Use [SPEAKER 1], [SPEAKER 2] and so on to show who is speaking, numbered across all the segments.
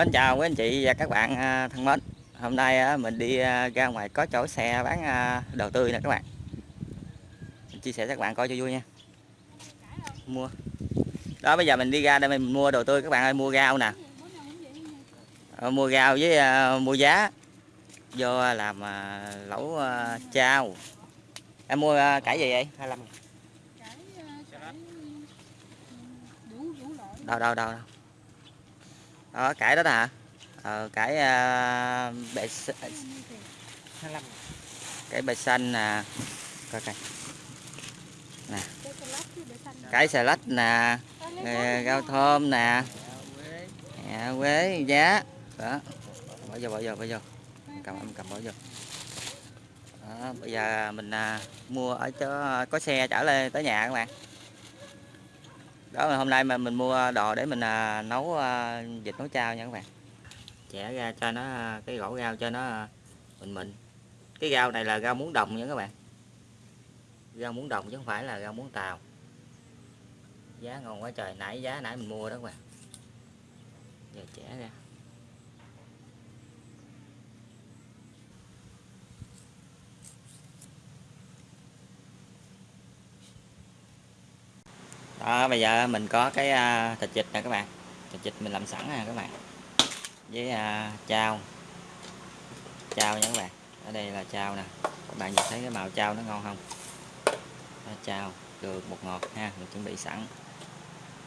[SPEAKER 1] Mến chào quý anh chị và các bạn à, thân mến. Hôm nay á, mình đi à, ra ngoài có chỗ xe bán à, đồ tươi nè các bạn. Mình chia sẻ cho các bạn coi cho vui nha. Mua. Đó bây giờ mình đi ra đây mình mua đồ tươi các bạn ơi Mua rau nè. Ờ, Mua rau với à, mua giá. Vô làm à, lẩu à, chao. Em mua à, cải gì vậy? 25 Đâu đâu đâu đâu đó cái đó đó hả? Ờ, cái à, uh, bệ
[SPEAKER 2] à,
[SPEAKER 1] cái bệ xanh nè. Coi coi. Cải xà lách nè. Rau thơm nè. À, quế giá. Đó. Bỏ vô bỏ vô bỏ vô. Cầm em cầm bỏ vô. Đó, bây giờ mình à, mua ở chỗ à, có xe trở lên tới nhà các bạn đó là hôm nay mà mình mua đồ để mình à, nấu à, vịt nấu chao nha các bạn. Chẻ ra cho nó à, cái gỗ rau cho nó à, mình mịn. Cái rau này là rau muống đồng nha các bạn. Rau muống đồng chứ không phải là rau muống tàu. Giá ngon quá trời. Nãy giá nãy mình mua đó các bạn. Giờ chẻ ra. Đó bây giờ mình có cái à, thịt vịt nè các bạn. Thịt vịt mình làm sẵn nè các bạn. Với à, chao. Chao nha các bạn. Ở đây là chao nè. Các bạn nhìn thấy cái màu chao nó ngon không? Đó, chao đường bột ngọt ha mình chuẩn bị sẵn.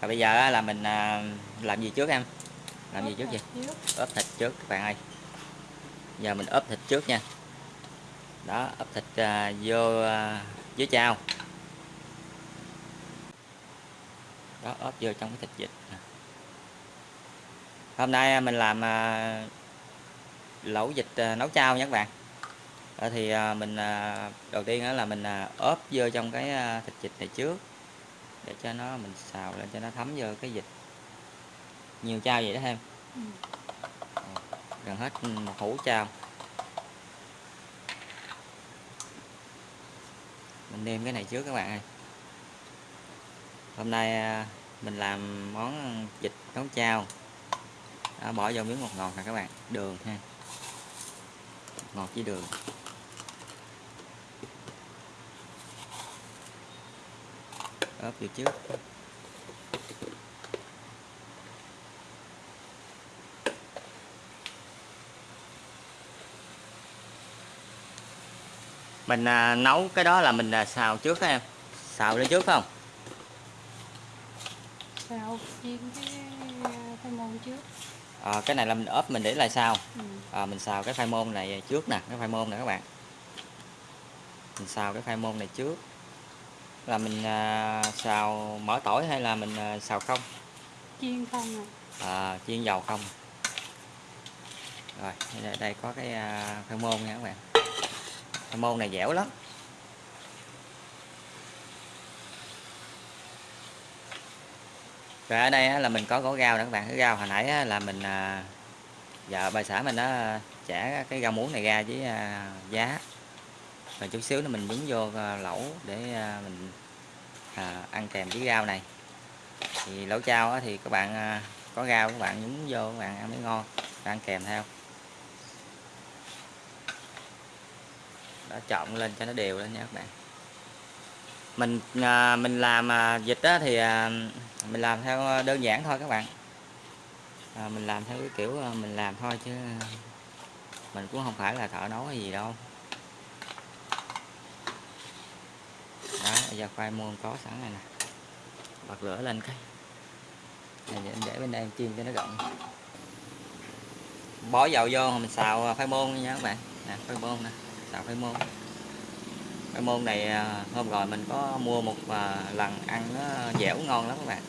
[SPEAKER 1] Và bây giờ là mình à, làm gì trước em? Làm gì trước gì ốp thịt trước các bạn ơi. Giờ mình ốp thịt trước nha. Đó ốp thịt à, vô à, với chao đó ốp vô trong cái thịt vịt. Nè. hôm nay mình làm à, lẩu vịt à, nấu chao nha các bạn. Ờ, thì à, mình à, đầu tiên đó là mình à, ốp vô trong cái à, thịt vịt này trước để cho nó mình xào lên cho nó thấm vô cái vịt. Nhiều chao vậy đó em
[SPEAKER 2] Ừ.
[SPEAKER 1] gần hết một hũ chao. Mình nêm cái này trước các bạn ơi hôm nay à, mình làm món vịt nấu chao. Đó, bỏ vô miếng ngọt ngọt nè các bạn. Đường ha. Ngọt với đường. Ốp vô trước. Mình à, nấu cái đó là mình à, xào trước đó em. Xào lên trước phải không?
[SPEAKER 2] Xào chiên cái khoai môn trước.
[SPEAKER 1] À, cái này là mình ốp mình để lại sau
[SPEAKER 2] ừ.
[SPEAKER 1] à, mình xào cái khoai môn này trước nè cái khoai môn này các bạn. Mình xào cái khoai môn này trước. Là mình à, xào mỡ tỏi hay là mình à, xào không?
[SPEAKER 2] Chiên không à
[SPEAKER 1] à, chiên dầu không. Rồi đây, đây có cái à, khoai môn nha các bạn. Khoai môn này dẻo lắm rồi ở đây là mình có gỗ rau nữa các bạn. Cái rau hồi nãy là mình à, vợ bà xã mình nó chẻ cái rau muống này ra với à, giá. Rồi chút xíu nữa mình nhúng vô à, lẩu để mình ăn kèm với rau này. Thì lẩu chao thì các bạn có rau các bạn nhúng vô các bạn ăn mới ngon, ăn kèm theo. Đó trộn lên cho nó đều lên nha các bạn mình à, mình làm à, vịt á, thì à, mình làm theo đơn giản thôi các bạn. À, mình làm theo cái kiểu à, mình làm thôi chứ mình cũng không phải là thợ nấu hay gì đâu. Đó bây giờ khoai môn có sẵn này nè. Bật lửa lên cái. Này để, để bên đây em chiên cho nó rộng. Bó dầu vô mình xào à, khoai môn nha các bạn. Nè khoai môn nè xào khoai môn cái môn này à, hôm rồi mình có mua một à, lần ăn nó dẻo ngon lắm các bạn.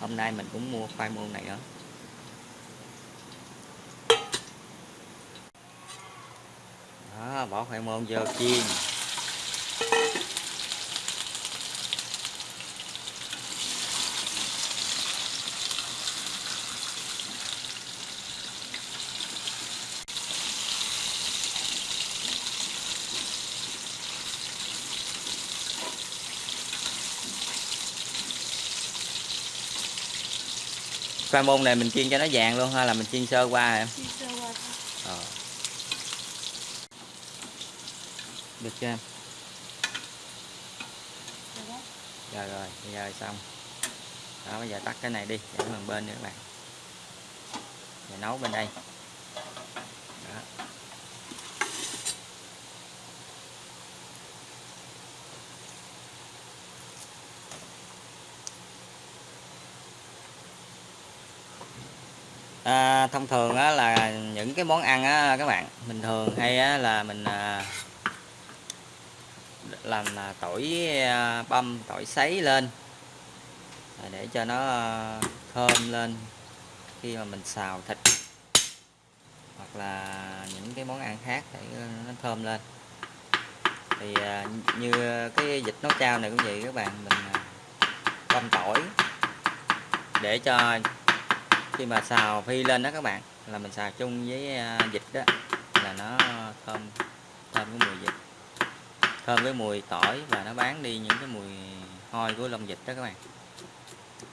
[SPEAKER 1] Hôm nay mình cũng mua khoai môn này nữa. Đó, bỏ khoai môn vô chiên. Khoai môn này mình chiên cho nó vàng luôn hay là mình chiên sơ qua em?
[SPEAKER 2] Chiên sơ qua thôi.
[SPEAKER 1] Ờ. được chưa em?
[SPEAKER 2] Rồi
[SPEAKER 1] rồi bây giờ xong. Đó bây giờ tắt cái này đi để bằng bên nữa các bạn. Và nấu bên đây À, thông thường á, là những cái món ăn á, các bạn mình thường hay á, là mình à, làm à, tỏi à, băm tỏi sấy lên à, để cho nó à, thơm lên khi mà mình xào thịt. Hoặc là những cái món ăn khác để à, nó thơm lên. Thì à, như cái dịch nấu chao này cũng vậy các bạn mình à, băm tỏi để cho khi mà xào phi lên đó các bạn là mình xào chung với à, vịt đó là nó thơm thơm cái mùi vịt thơm với mùi tỏi và nó bán đi những cái mùi hôi của lông vịt đó các bạn.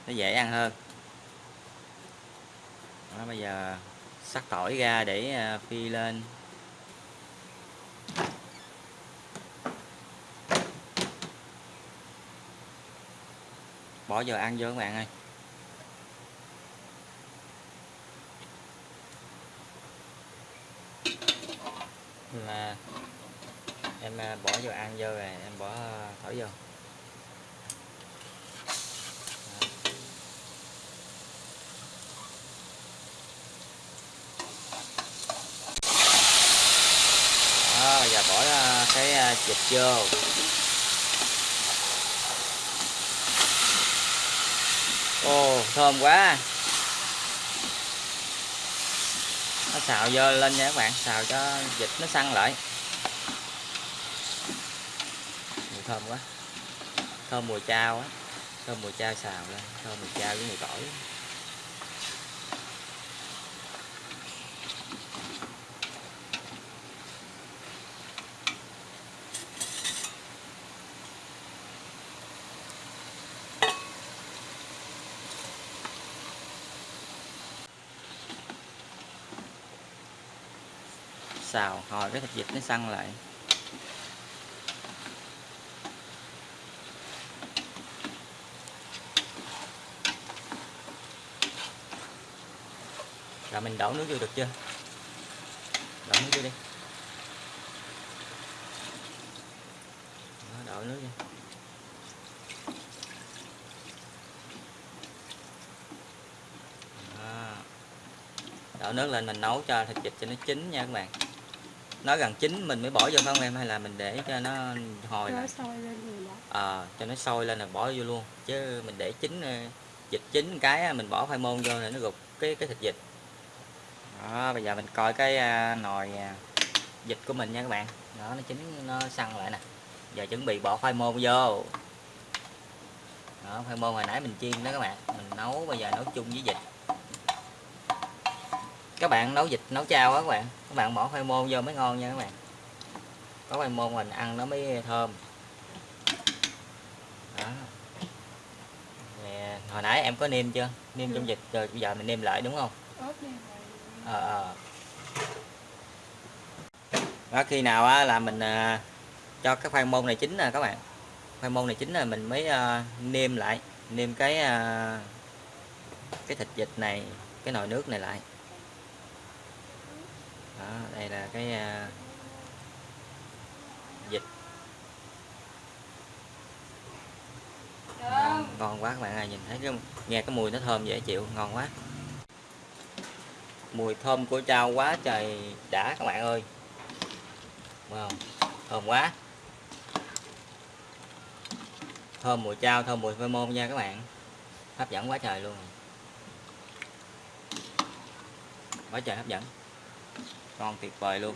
[SPEAKER 1] Nó dễ ăn hơn. Đó, bây giờ sắc tỏi ra để à, phi lên. Bỏ vào ăn vô các bạn ơi. Em à, em à, bỏ vô ăn vô rồi em bỏ à, thổi vô. Đó, giờ bỏ cái à, vô. Ồ thơm quá. Nó xào vô lên nha các bạn, xào cho vịt nó săn lại. Mùi thơm quá, thơm mùi chao á, thơm mùi chao xào lên, thơm mùi chao với mùi tỏi. Xào hồi cái thịt vịt nó săn lại. Rồi mình đổ nước vô được chưa? Đổ nước vô đi. Đó, đổ nước vô Đó. đổ nước lên mình nấu cho thịt vịt cho nó chín nha các bạn nó gần chín mình mới bỏ vô phải không em? Hay là mình để cho nó hồi
[SPEAKER 2] nó
[SPEAKER 1] lại?
[SPEAKER 2] sôi lên rồi
[SPEAKER 1] ờ cho nó sôi lên là bỏ vô luôn. Chứ mình để chín ờ, vịt chín cái mình bỏ khoai môn vô là nó gục cái cái thịt vịt đó bây giờ mình coi cái à, nồi à, vịt của mình nha các bạn. Đó nó chín nó săn lại nè. Giờ chuẩn bị bỏ khoai môn vô. Đó khoai môn hồi nãy mình chiên đó các bạn. Mình nấu bây giờ nấu chung với vịt các bạn nấu vịt nấu chao á các bạn. Các bạn bỏ khoai môn vô mới ngon nha các bạn. Có khoai môn mình ăn nó mới thơm. Đó. Nè, hồi nãy em có nêm chưa? Nêm trong vịt rồi bây giờ mình nêm lại đúng không? Ờ ờ. Đó khi nào á là mình à, cho cái khoai môn này chín nè các bạn. Khoai môn này chín là mình mới à, nêm lại. Nêm cái à, cái thịt vịt này cái nồi nước này lại đó đây là cái à, vịt ngon, ngon quá các bạn ơi nhìn thấy cái nghe cái mùi nó thơm dễ chịu ngon quá. Mùi thơm của chao quá trời đã các bạn ơi. Wow thơm quá. Thơm mùi chao thơm mùi phê môn nha các bạn. Hấp dẫn quá trời luôn. Quá trời hấp dẫn ngon tuyệt vời luôn.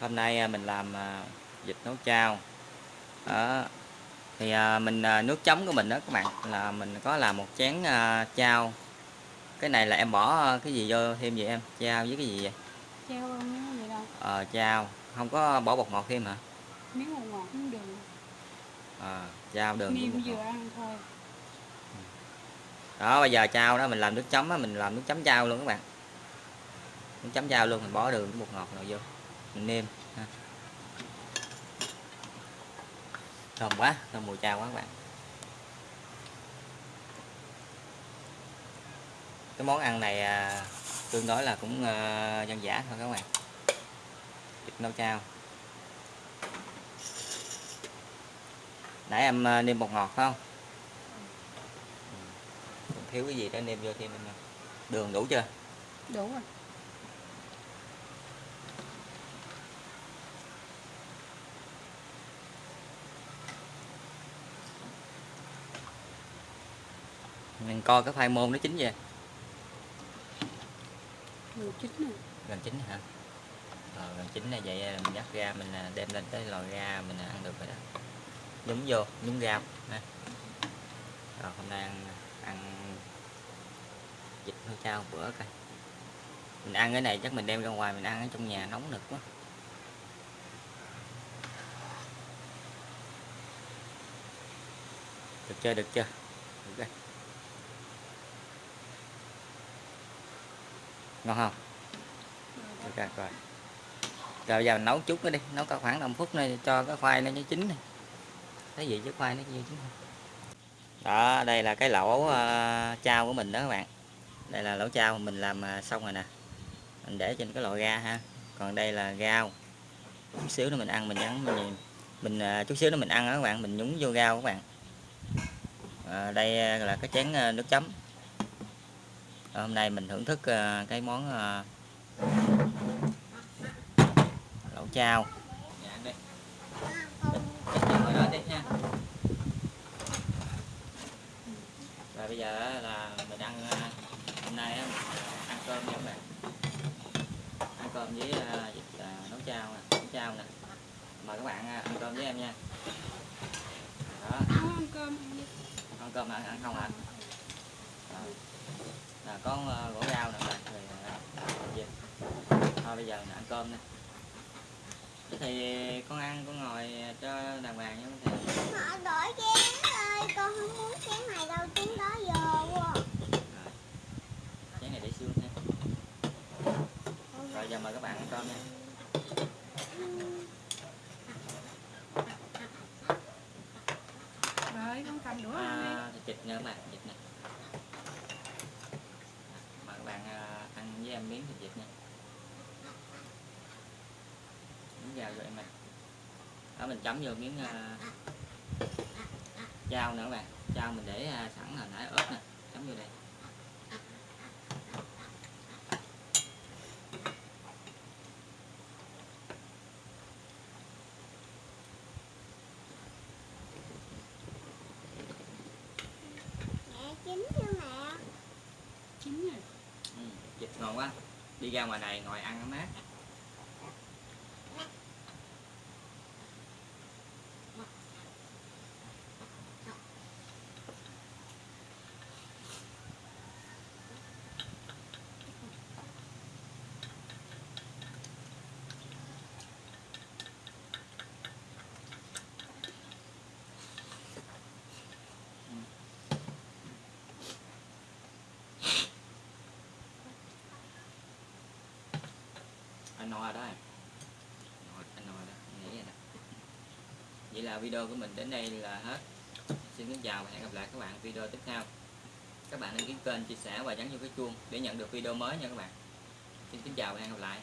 [SPEAKER 1] Hôm nay à, mình làm à, vịt nấu chao. Đó. Thì à, mình à, nước chấm của mình đó các bạn là mình có làm một chén à, chao. Cái này là em bỏ à, cái gì vô thêm gì em? Chao với cái gì vậy?
[SPEAKER 2] Miếng vậy đâu.
[SPEAKER 1] Ờ chao. Không có bỏ bột ngọt thêm hả?
[SPEAKER 2] Miếng ngọt ngọt miếng đường
[SPEAKER 1] ờ chao đường
[SPEAKER 2] niêm
[SPEAKER 1] bột
[SPEAKER 2] vừa ăn thôi
[SPEAKER 1] đó bây giờ chao đó mình làm nước chấm á mình làm nước chấm chao luôn các bạn. Nước chấm chao luôn mình bỏ đường bột ngọt rồi vô mình nêm ha. thơm quá thơm mùi chao quá các bạn. Cái món ăn này à, tương đối là cũng à, dân dã thôi các bạn. Thịt nấu chao. Nãy em à, nêm bột ngọt phải không? Thiếu cái gì đó nêm vô thêm nha. đường đủ chưa?
[SPEAKER 2] Đủ rồi.
[SPEAKER 1] Mình coi cái khoai môn nó chín chưa
[SPEAKER 2] mười chín rồi.
[SPEAKER 1] Gần chín hả? Ờ, gần chín này vậy là mình dắt ra mình à, đem lên tới lò ra mình ăn được rồi đó. Nhúng vô nhúng rau ha. Rồi hôm nay ăn ăn vịt nấu chao bữa coi. Mình ăn cái này chắc mình đem ra ngoài mình ăn ở trong nhà nóng nực quá. Được chưa được chưa? Được rồi. ngon không? Được rồi rồi. Rồi bây giờ mình nấu chút nữa đi nấu cả khoảng 5 phút nữa cho cái khoai nó chín này. Thấy gì chứ khoai nó chưa chín không đó đây là cái lỗ ờ, uh, chao của mình đó các bạn. Đây là lỗ chao mình làm uh, xong rồi nè. Mình để trên cái lò ga ha. Còn đây là gao. Chút xíu nữa mình ăn mình nhắn mình mình uh, chút xíu nữa mình ăn đó các bạn. Mình nhúng vô gao các bạn. À, đây là cái chén uh, nước chấm. Hôm nay mình thưởng thức uh, cái món uh, lẩu chao. Dạ, đây. Rồi bây giờ là mình ăn uh, hôm nay á, ăn cơm nha các bạn. Ăn cơm với vịt uh, nấu chao nè nấu chao nè. Mời các bạn ăn cơm với em nha. Đó.
[SPEAKER 2] Không ăn cơm ăn
[SPEAKER 1] cơm ăn, ăn không ạ Rồi. là có uh, gỗ rau nè bạn. Rồi gì? thôi bây giờ mình ăn cơm nè. Thì con ăn con ngồi cho đàng hoàng nha con thì
[SPEAKER 3] đổi chén con không muốn chén này đâu, chén đó giờ quá.
[SPEAKER 1] chén này để xương ha rồi giờ mời các bạn ăn cơm nha.
[SPEAKER 2] Rồi con cầm đũa ăn đi.
[SPEAKER 1] à, thịt nữa mà thịt nè. Mời các bạn à, ăn với em miếng thịt vịt nha. Miếng dao cho em này đó mình chấm vô miếng à, dao nữa các bạn. Dao mình để à, sẵn hồi nãy ớt nè. Chấm vô đây.
[SPEAKER 3] Mẹ chín chưa mẹ?
[SPEAKER 2] chín rồi.
[SPEAKER 1] Ừ, thịt ngon quá. Đi ra ngoài này ngồi ăn nó mát anh đó em. Anh no đó, anh nghĩ vậy đó. Vậy là video của mình đến đây là hết. Xin kính chào và hẹn gặp lại các bạn video tiếp theo. Các bạn đăng ký kênh, chia sẻ và nhấn vô cái chuông để nhận được video mới nha các bạn. Xin kính chào và hẹn gặp lại.